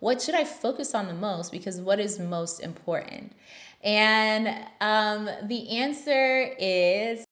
what should I focus on the most? Because what is most important? And um, the answer is.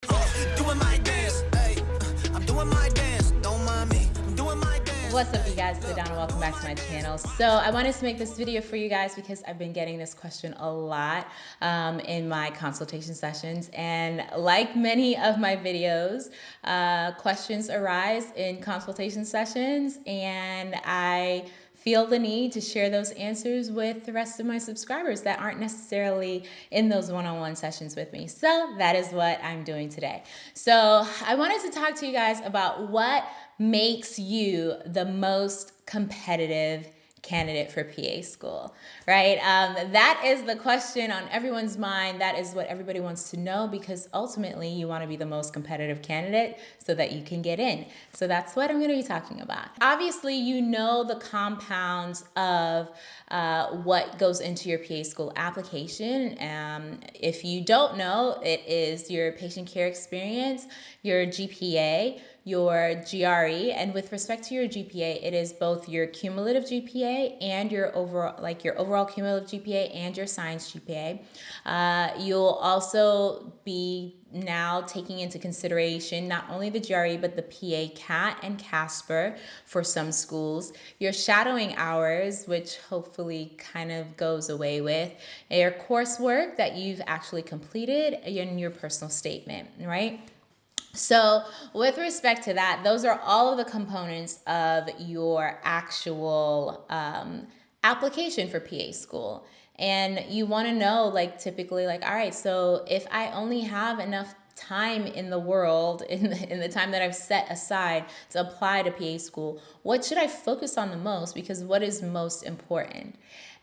What's up you guys, it's Adana, welcome back to my channel. So I wanted to make this video for you guys because I've been getting this question a lot um, in my consultation sessions. And like many of my videos, uh, questions arise in consultation sessions and I feel the need to share those answers with the rest of my subscribers that aren't necessarily in those one-on-one sessions with me. So that is what I'm doing today. So I wanted to talk to you guys about what makes you the most competitive candidate for PA school, right? Um, that is the question on everyone's mind. That is what everybody wants to know because ultimately you want to be the most competitive candidate so that you can get in. So that's what I'm going to be talking about. Obviously, you know the compounds of uh, what goes into your PA school application. Um, if you don't know, it is your patient care experience, your GPA, your GRE. And with respect to your GPA, it is both your cumulative GPA and your overall, like your overall cumulative GPA and your science GPA. Uh, you'll also be now taking into consideration not only the GRE, but the PA CAT and CASPER for some schools, your shadowing hours, which hopefully kind of goes away with, your coursework that you've actually completed, and your personal statement, right? So with respect to that, those are all of the components of your actual um, application for PA school. And you want to know, like, typically, like, all right, so if I only have enough time in the world, in the, in the time that I've set aside to apply to PA school, what should I focus on the most? Because what is most important?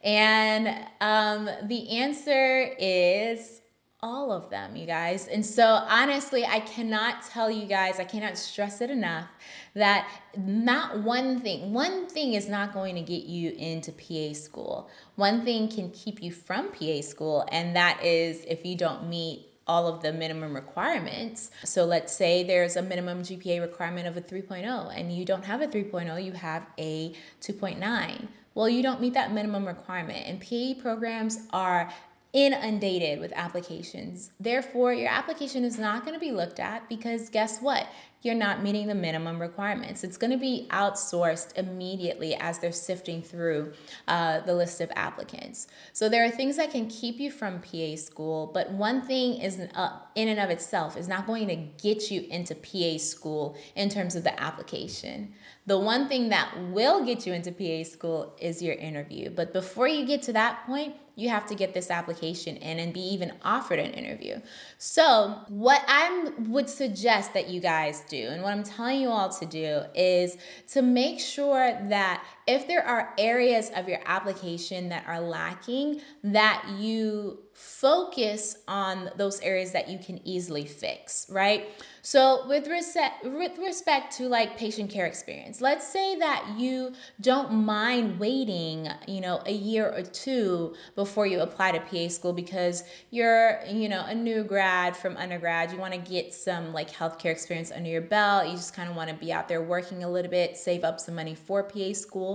And um, the answer is all of them, you guys. And so, honestly, I cannot tell you guys, I cannot stress it enough that not one thing, one thing is not going to get you into PA school. One thing can keep you from PA school, and that is if you don't meet all of the minimum requirements. So let's say there's a minimum GPA requirement of a 3.0 and you don't have a 3.0, you have a 2.9. Well, you don't meet that minimum requirement and PA programs are inundated with applications. Therefore, your application is not going to be looked at because guess what? You're not meeting the minimum requirements. It's going to be outsourced immediately as they're sifting through uh, the list of applicants. So there are things that can keep you from PA school, but one thing is uh, in and of itself is not going to get you into PA school in terms of the application. The one thing that will get you into PA school is your interview. But before you get to that point, you have to get this application in and be even offered an interview. So, what I would suggest that you guys do, and what I'm telling you all to do, is to make sure that if there are areas of your application that are lacking, that you focus on those areas that you can easily fix, right? So with respect, with respect to like patient care experience, let's say that you don't mind waiting, you know, a year or two before you apply to PA school because you're, you know, a new grad from undergrad, you want to get some like healthcare experience under your belt, you just kind of want to be out there working a little bit, save up some money for PA school.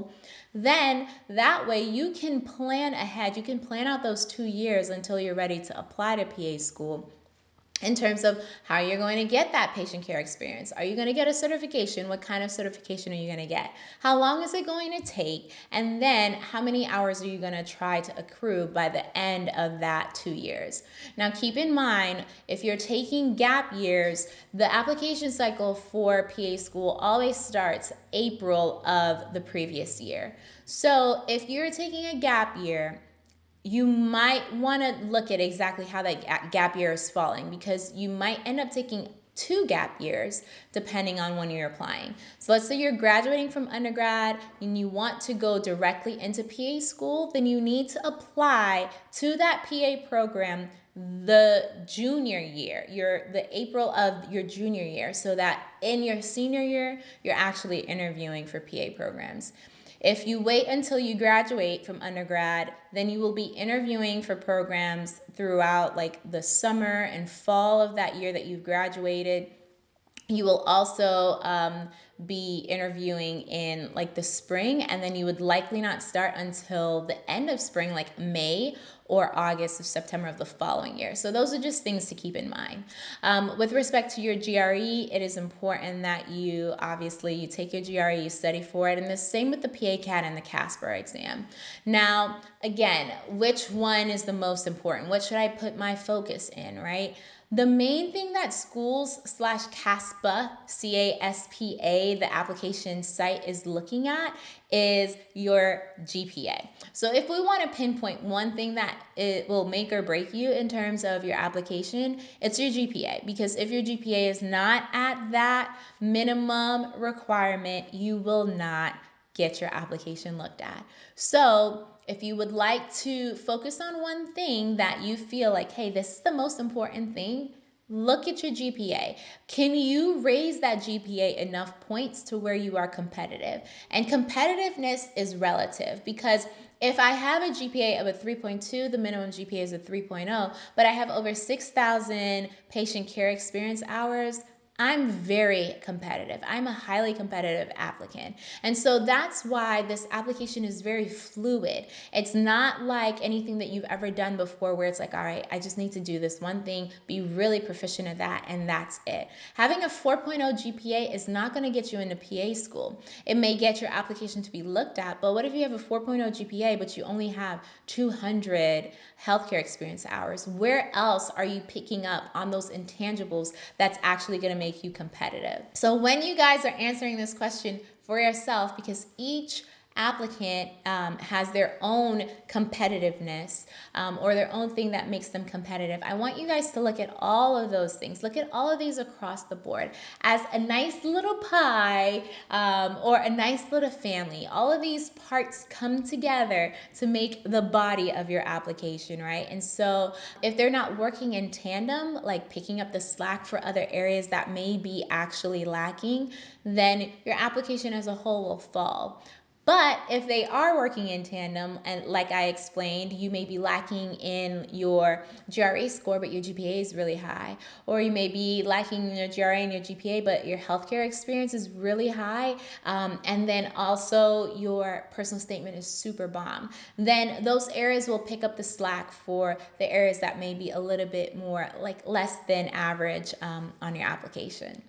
Then that way you can plan ahead. You can plan out those two years until you're ready to apply to PA school in terms of how you're going to get that patient care experience. Are you going to get a certification? What kind of certification are you going to get? How long is it going to take? And then how many hours are you going to try to accrue by the end of that two years? Now, keep in mind, if you're taking gap years, the application cycle for PA school always starts April of the previous year. So if you're taking a gap year, you might want to look at exactly how that gap year is falling because you might end up taking two gap years depending on when you're applying. So let's say you're graduating from undergrad and you want to go directly into PA school, then you need to apply to that PA program the junior year, your the April of your junior year so that in your senior year you're actually interviewing for PA programs. If you wait until you graduate from undergrad, then you will be interviewing for programs throughout like the summer and fall of that year that you've graduated. You will also um, be interviewing in like the spring and then you would likely not start until the end of spring like may or august of september of the following year. So those are just things to keep in mind. Um, with respect to your gre it is important that you obviously you take your gre you study for it and the same with the pa cat and the casper exam. Now again which one is the most important? What should i put my focus in right the main thing that schools slash CASPA, C A S P A, the application site is looking at is your GPA. So if we want to pinpoint one thing that it will make or break you in terms of your application, it's your GPA. Because if your GPA is not at that minimum requirement, you will not get your application looked at. So if you would like to focus on one thing that you feel like, hey, this is the most important thing, look at your GPA. Can you raise that GPA enough points to where you are competitive? And competitiveness is relative because if I have a GPA of a 3.2, the minimum GPA is a 3.0, but I have over 6,000 patient care experience hours, I'm very competitive. I'm a highly competitive applicant. And so that's why this application is very fluid. It's not like anything that you've ever done before where it's like, all right, I just need to do this one thing, be really proficient at that, and that's it. Having a 4.0 GPA is not going to get you into PA school. It may get your application to be looked at, but what if you have a 4.0 GPA, but you only have 200 healthcare experience hours? Where else are you picking up on those intangibles that's actually going to make make you competitive. So when you guys are answering this question for yourself, because each applicant um, has their own competitiveness um, or their own thing that makes them competitive. I want you guys to look at all of those things. Look at all of these across the board as a nice little pie um, or a nice little family. All of these parts come together to make the body of your application, right? And so if they're not working in tandem, like picking up the slack for other areas that may be actually lacking, then your application as a whole will fall. But if they are working in tandem, and like I explained, you may be lacking in your GRE score, but your GPA is really high. Or you may be lacking in your GRE and your GPA, but your healthcare experience is really high. Um, and then also your personal statement is super bomb. Then those areas will pick up the slack for the areas that may be a little bit more like less than average um, on your application.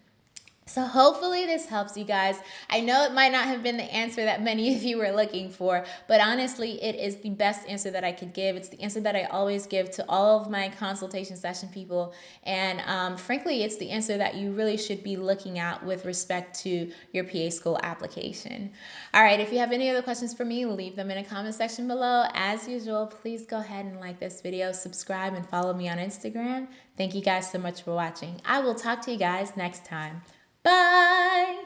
So hopefully this helps you guys. I know it might not have been the answer that many of you were looking for, but honestly, it is the best answer that I could give. It's the answer that I always give to all of my consultation session people. And um, frankly, it's the answer that you really should be looking at with respect to your PA school application. All right, if you have any other questions for me, leave them in a comment section below. As usual, please go ahead and like this video, subscribe, and follow me on Instagram. Thank you guys so much for watching. I will talk to you guys next time. Bye.